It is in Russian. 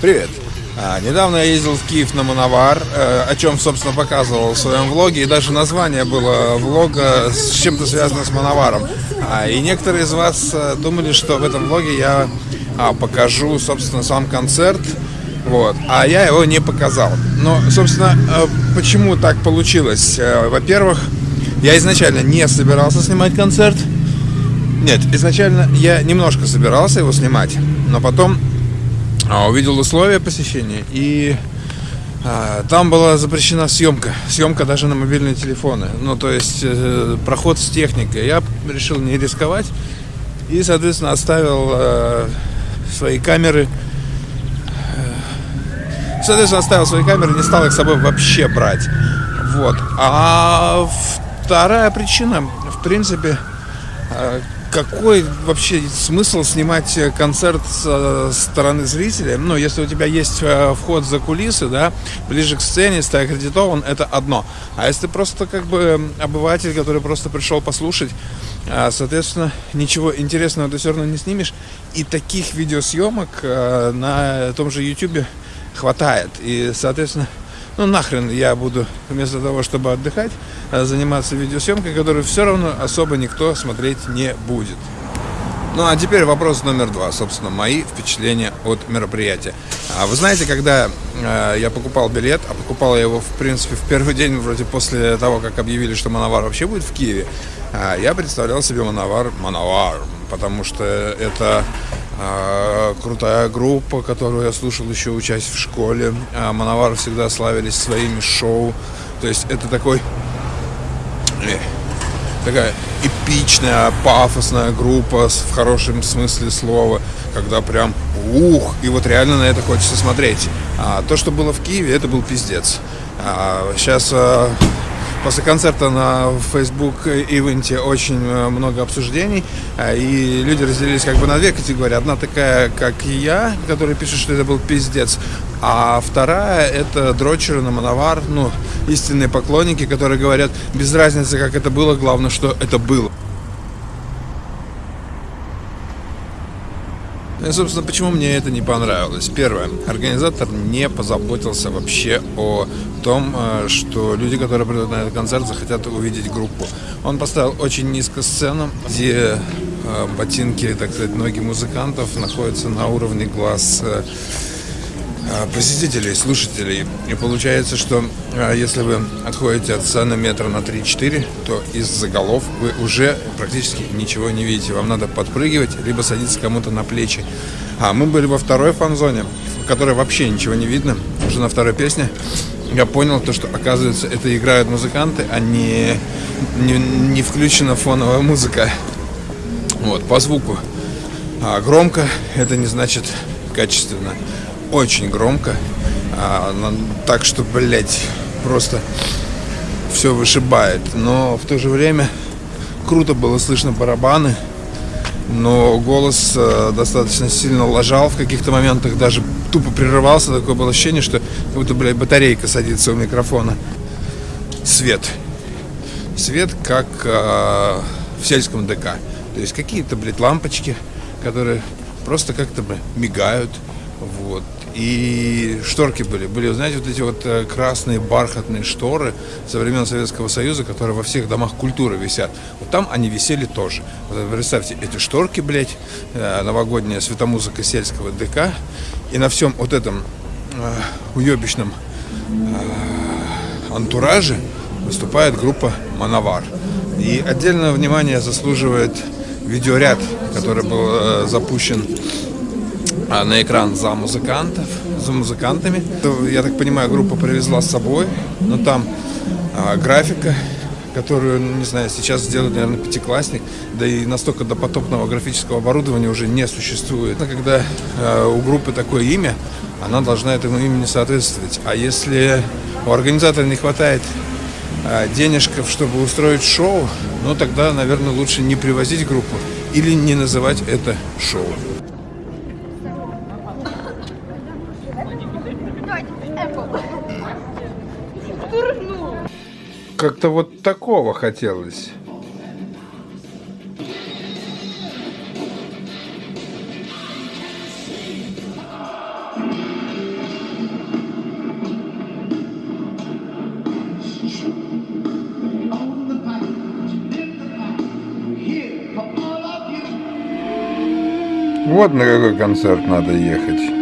Привет! А, недавно я ездил в Киев на Мановар, э, о чем, собственно, показывал в своем влоге, и даже название было влога с чем-то связано с Мановаром. А, и некоторые из вас э, думали, что в этом влоге я а, покажу, собственно, сам концерт, вот, а я его не показал. Но, собственно, э, почему так получилось? Э, во-первых, я изначально не собирался снимать концерт. Нет, изначально я немножко собирался его снимать, но потом увидел условия посещения, и а, там была запрещена съемка. Съемка даже на мобильные телефоны. Ну, то есть э, проход с техникой. Я решил не рисковать и, соответственно, оставил э, свои камеры. Э, соответственно, оставил свои камеры, не стал их с собой вообще брать. Вот. А вторая причина, в принципе, э, какой вообще смысл снимать э, концерт со стороны зрителя? Ну, если у тебя есть э, вход за кулисы, да, ближе к сцене, если ты аккредитован, это одно. А если ты просто как бы обыватель, который просто пришел послушать, соответственно, ничего интересного ты все равно не снимешь. И таких видеосъемок э, на том же YouTube хватает. И, соответственно, ну нахрен я буду вместо того, чтобы отдыхать, э, заниматься видеосъемкой, которую все равно особо никто смотреть не будет. Ну а теперь вопрос номер два, собственно, мои впечатления от мероприятия. А вы знаете, когда э, я покупал билет, а покупал я его, в принципе, в первый день, вроде после того, как объявили, что Мановар вообще будет в Киеве, э, я представлял себе Мановар, Мановар, потому что это а, крутая группа, которую я слушал еще учась в школе. А Мановар всегда славились своими шоу. То есть это такой э, такая эпичная, пафосная группа в хорошем смысле слова, когда прям ух, и вот реально на это хочется смотреть. А то, что было в Киеве, это был пиздец. А сейчас а, После концерта на Facebook ивенте очень э, много обсуждений, э, и люди разделились как бы на две категории. Одна такая, как я, который пишет, что это был пиздец, а вторая это дрочеры на Мановар, ну, истинные поклонники, которые говорят, без разницы, как это было, главное, что это было. Ну и, собственно, почему мне это не понравилось? Первое. Организатор не позаботился вообще о том, э, что люди, которые придут на этот концерт, захотят увидеть группу. Он поставил очень низко сцену, где э, ботинки, так сказать, ноги музыкантов находятся на уровне глаз э, посетителей, слушателей. И получается, что а, если вы отходите от сцены метра на 3-4, то из-за голов вы уже практически ничего не видите. Вам надо подпрыгивать, либо садиться кому-то на плечи. А мы были во второй фан-зоне, в которой вообще ничего не видно. Уже на второй песне я понял то, что оказывается это играют музыканты, а не, не, не включена фоновая музыка. Вот, по звуку. А громко это не значит качественно очень громко. А, так что, блядь, просто все вышибает. Но в то же время круто было слышно барабаны. Но голос э, достаточно сильно ложал в каких-то моментах, даже тупо прерывался. Такое было ощущение, что как будто, блядь, батарейка садится у микрофона. Свет. Свет, как э, в сельском ДК. То есть какие-то, блядь, лампочки, которые просто как-то, мигают. Вот. И шторки были. Были, знаете, вот эти вот э, красные бархатные шторы со времен Советского Союза, которые во всех домах культуры висят. Вот там они висели тоже. Вот представьте, эти шторки, блядь, э, новогодняя светомузыка сельского ДК. И на всем вот этом э, уебищном э, антураже выступает группа «Мановар». И отдельное внимание заслуживает видеоряд, который был запущен а, на экран за музыкантов, за музыкантами. Я так понимаю, группа привезла с собой, но там а, графика, которую, ну, не знаю, сейчас сделает, наверное, пятиклассник, да и настолько допотопного графического оборудования уже не существует. Когда э, у группы такое имя, она должна этому имени соответствовать. А если у организатора не хватает э, денежков, чтобы устроить шоу, ну тогда, наверное, лучше не привозить группу или не называть это шоу. Как-то вот такого хотелось. Вот на какой концерт надо ехать.